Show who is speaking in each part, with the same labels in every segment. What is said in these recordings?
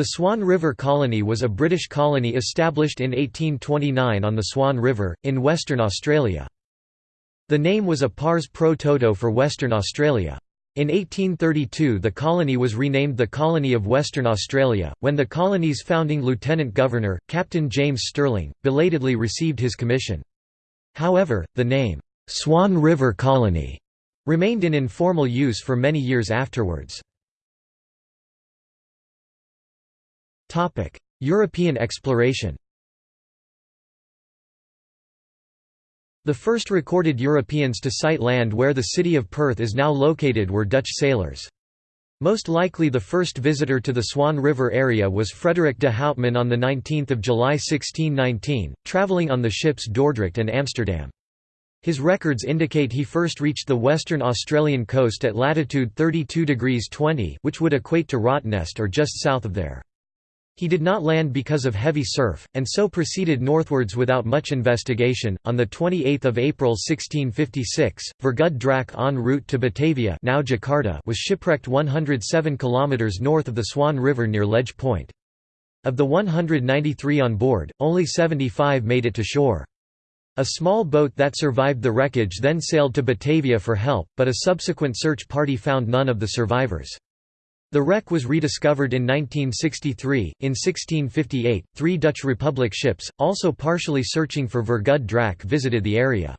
Speaker 1: The Swan River Colony was a British colony established in 1829 on the Swan River, in Western Australia. The name was a pars pro toto for Western Australia. In 1832 the colony was renamed the Colony of Western Australia, when the colony's founding Lieutenant Governor, Captain James Stirling, belatedly received his commission. However, the name, "'Swan River Colony' remained in informal use for many years afterwards. European exploration The first recorded Europeans to sight land where the city of Perth is now located were Dutch sailors. Most likely the first visitor to the Swan River area was Frederick de Houtman on 19 July 1619, travelling on the ships Dordrecht and Amsterdam. His records indicate he first reached the western Australian coast at latitude 32 degrees 20 which would equate to Rottnest or just south of there. He did not land because of heavy surf, and so proceeded northwards without much investigation. On the 28th of April 1656, Vergud Draak en route to Batavia, now Jakarta, was shipwrecked 107 kilometers north of the Swan River near Ledge Point. Of the 193 on board, only 75 made it to shore. A small boat that survived the wreckage then sailed to Batavia for help, but a subsequent search party found none of the survivors. The wreck was rediscovered in 1963. In 1658, three Dutch Republic ships, also partially searching for Vergud Draak, visited the area.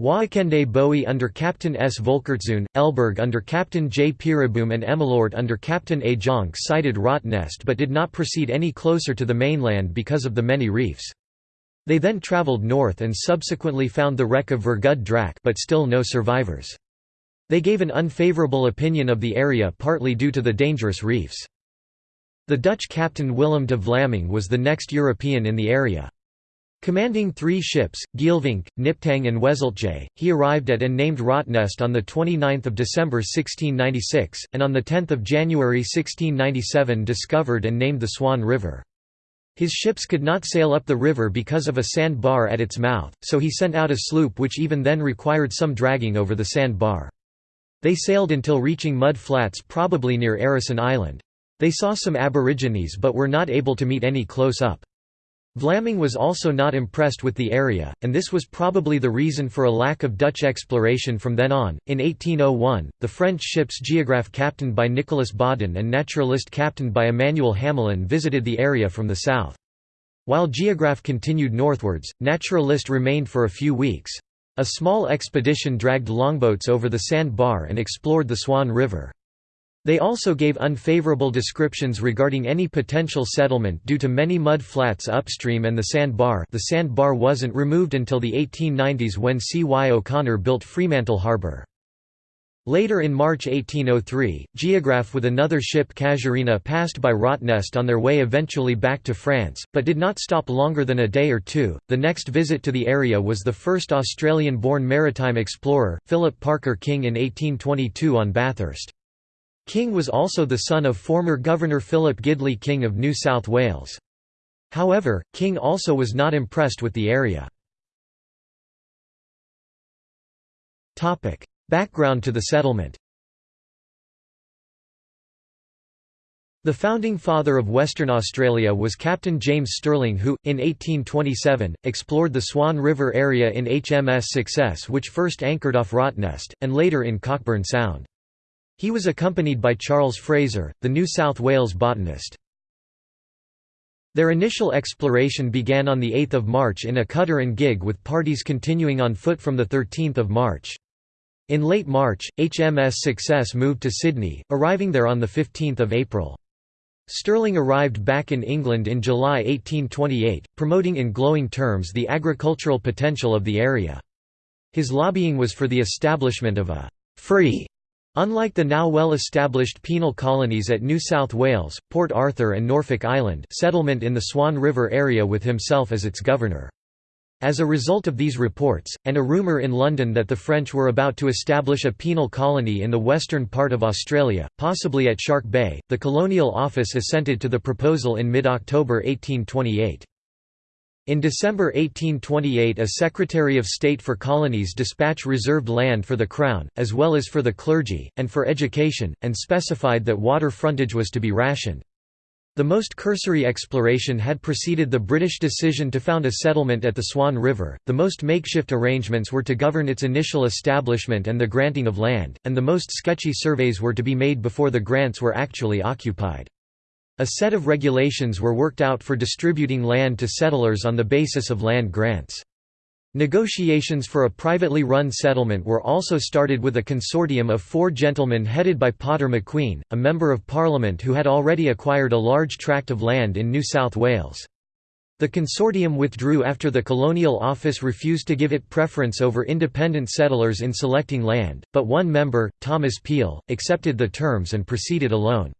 Speaker 1: Waakende Bowie under Captain S. Volkertzoon, Elburg under Captain J. Peereboom and Emmeloord under Captain A. Jonk sighted Rottnest but did not proceed any closer to the mainland because of the many reefs. They then travelled north and subsequently found the wreck of Vergud Draak but still no survivors. They gave an unfavorable opinion of the area partly due to the dangerous reefs. The Dutch captain Willem de Vlaming was the next European in the area. Commanding three ships, Geelvink, Nijptang and Weseltje, he arrived at and named Rottnest on 29 December 1696, and on 10 January 1697 discovered and named the Swan River. His ships could not sail up the river because of a sand bar at its mouth, so he sent out a sloop which even then required some dragging over the sand bar. They sailed until reaching mud flats probably near Heirisson Island. They saw some aborigines but were not able to meet any close up. Vlaming was also not impressed with the area, and this was probably the reason for a lack of Dutch exploration from then on. In 1801, the French ships Geographe captained by Nicolas Baudin and Naturaliste captained by Emmanuel Hamelin visited the area from the south. While Geographe continued northwards, Naturaliste remained for a few weeks. A small expedition dragged longboats over the sand bar and explored the Swan River. They also gave unfavorable descriptions regarding any potential settlement due to many mud flats upstream and the sand bar the sand bar wasn't removed until the 1890s when C. Y. O'Connor built Fremantle Harbour. Later in March 1803, Geographe with another ship Casuarina passed by Rottnest on their way eventually back to France, but did not stop longer than a day or two. The next visit to the area was the first Australian born maritime explorer, Philip Parker King in 1822 on Bathurst. King was also the son of former Governor Philip Gidley King of New South Wales. However, King also was not impressed with the area. Background to the settlement The founding father of Western Australia was Captain James Stirling who, in 1827, explored the Swan River area in HMS Success which first anchored off Rottnest, and later in Cockburn Sound. He was accompanied by Charles Fraser, the New South Wales botanist. Their initial exploration began on 8 March in a cutter and gig with parties continuing on foot from 13 March. In late March, HMS Success moved to Sydney, arriving there on 15 April. Stirling arrived back in England in July 1828, promoting in glowing terms the agricultural potential of the area. His lobbying was for the establishment of a «free» Unlike the now well-established penal colonies at New South Wales, Port Arthur and Norfolk Island settlement in the Swan River area with himself as its governor. As a result of these reports, and a rumour in London that the French were about to establish a penal colony in the western part of Australia, possibly at Shark Bay, the Colonial Office assented to the proposal in mid-October 1828. In December 1828 a Secretary of State for Colonies dispatch reserved land for the Crown, as well as for the clergy, and for education, and specified that water frontage was to be rationed. The most cursory exploration had preceded the British decision to found a settlement at the Swan River, the most makeshift arrangements were to govern its initial establishment and the granting of land, and the most sketchy surveys were to be made before the grants were actually occupied. A set of regulations were worked out for distributing land to settlers on the basis of land grants. Negotiations for a privately run settlement were also started with a consortium of four gentlemen headed by Potter McQueen, a Member of Parliament who had already acquired a large tract of land in New South Wales. The consortium withdrew after the Colonial Office refused to give it preference over independent settlers in selecting land, but one member, Thomas Peel, accepted the terms and proceeded alone.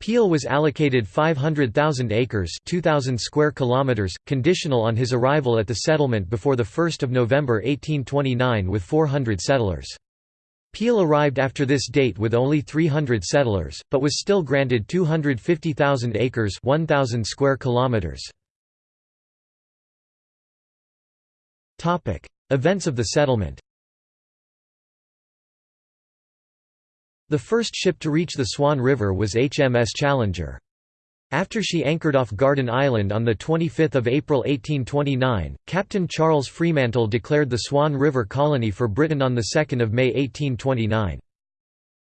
Speaker 1: Peel was allocated 500,000 acres 2,000 square kilometers, conditional on his arrival at the settlement before 1 November 1829 with 400 settlers. Peel arrived after this date with only 300 settlers, but was still granted 250,000 acres 1,000 square kilometers. Events of the settlement The first ship to reach the Swan River was HMS Challenger. After she anchored off Garden Island on 25 April 1829, Captain Charles Fremantle declared the Swan River colony for Britain on 2 May 1829.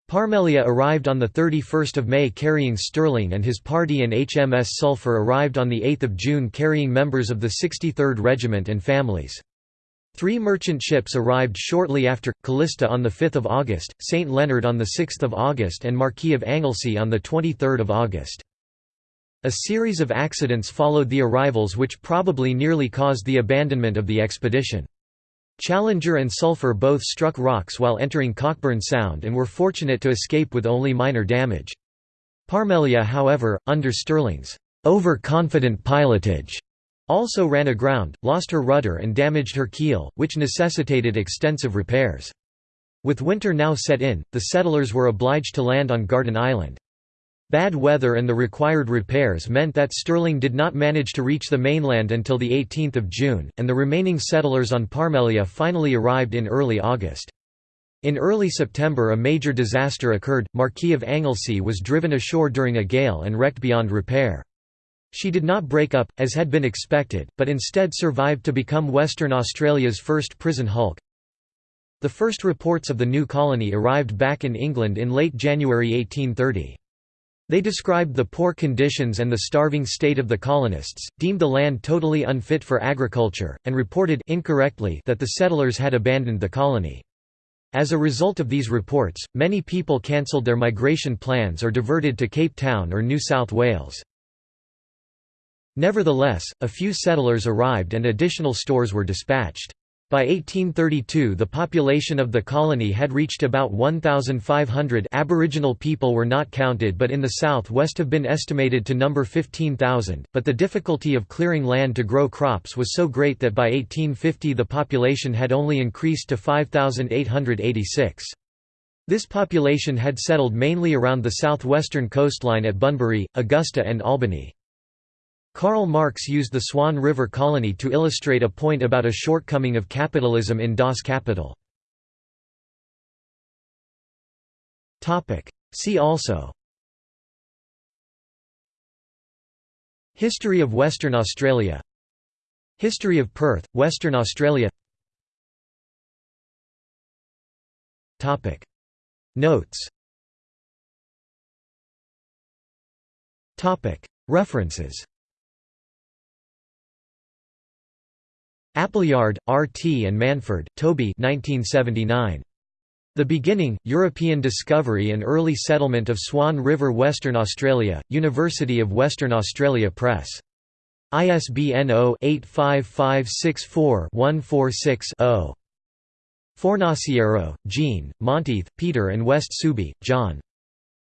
Speaker 1: Parmelia arrived on 31 May carrying Stirling and his party and HMS Sulphur arrived on 8 June carrying members of the 63rd Regiment and families. Three merchant ships arrived shortly after, Calista on 5 August, St. Leonard on 6 August and Marquis of Anglesey on 23 August. A series of accidents followed the arrivals which probably nearly caused the abandonment of the expedition. Challenger and Sulphur both struck rocks while entering Cockburn Sound and were fortunate to escape with only minor damage. Parmelia however, under Stirling's overconfident pilotage, also ran aground, lost her rudder and damaged her keel, which necessitated extensive repairs. With winter now set in, the settlers were obliged to land on Garden Island. Bad weather and the required repairs meant that Stirling did not manage to reach the mainland until 18 June, and the remaining settlers on Parmelia finally arrived in early August. In early September a major disaster occurred, Marquis of Anglesey was driven ashore during a gale and wrecked beyond repair. She did not break up, as had been expected, but instead survived to become Western Australia's first prison hulk. The first reports of the new colony arrived back in England in late January 1830. They described the poor conditions and the starving state of the colonists, deemed the land totally unfit for agriculture, and reported incorrectly that the settlers had abandoned the colony. As a result of these reports, many people cancelled their migration plans or diverted to Cape Town or New South Wales. Nevertheless, a few settlers arrived and additional stores were dispatched. By 1832 the population of the colony had reached about 1,500 Aboriginal people were not counted but in the south-west have been estimated to number 15,000, but the difficulty of clearing land to grow crops was so great that by 1850 the population had only increased to 5,886. This population had settled mainly around the southwestern coastline at Bunbury, Augusta and Albany. Karl Marx used the Swan River colony to illustrate a point about a shortcoming of capitalism in Das Kapital. See also. History of Western Australia. History of Perth, Western Australia. Notes. References Appleyard, R. T. and Manford, Toby 1979. The Beginning, European Discovery and Early Settlement of Swan River Western Australia, University of Western Australia Press. ISBN 0-85564-146-0. Fornasiero, Jean, Monteith, Peter and West-Sooby, John.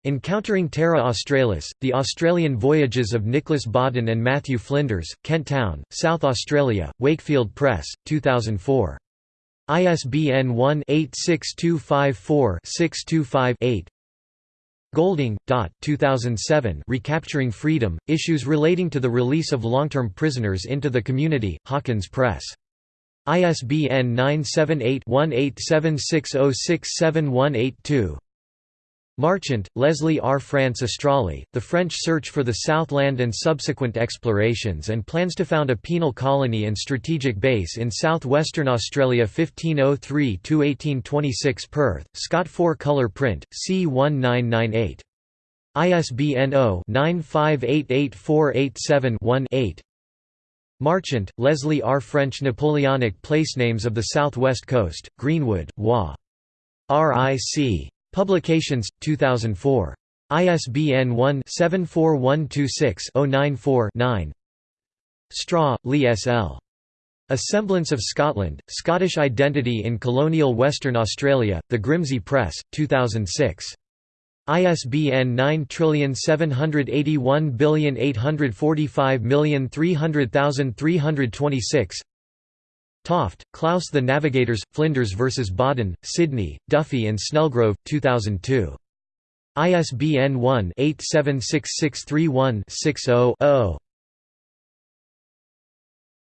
Speaker 1: Encountering Terra Australis, The Australian Voyages of Nicolas Baudin and Matthew Flinders, Kent Town, South Australia, Wakefield Press, 2004. ISBN 1-86254-625-8 Golding, Dot 2007 Recapturing Freedom, Issues Relating to the Release of Long-Term Prisoners into the Community, Hawkins Press. ISBN 978 1876067182 Marchant, Leslie R. France Australie, The French Search for the Southland and Subsequent Explorations and plans to found a penal colony and strategic base in southwestern Australia 1503–1826 Perth, Scott 4-color print, C1998. ISBN 0-9588487-1-8 Marchant, Leslie R. French Napoleonic Placenames of the Southwest Coast, Greenwood, Wa. R.I.C. Publications, 2004. ISBN 1-74126-094-9 Straw, Lee S. L. A Semblance of Scotland, Scottish Identity in Colonial Western Australia, The Grimsay Press, 2006. ISBN 97845300326 Toft, Klaus The Navigators, Flinders vs. Baudin, Sydney, Duffy and Snellgrove, 2002. ISBN 1-876631-60-0.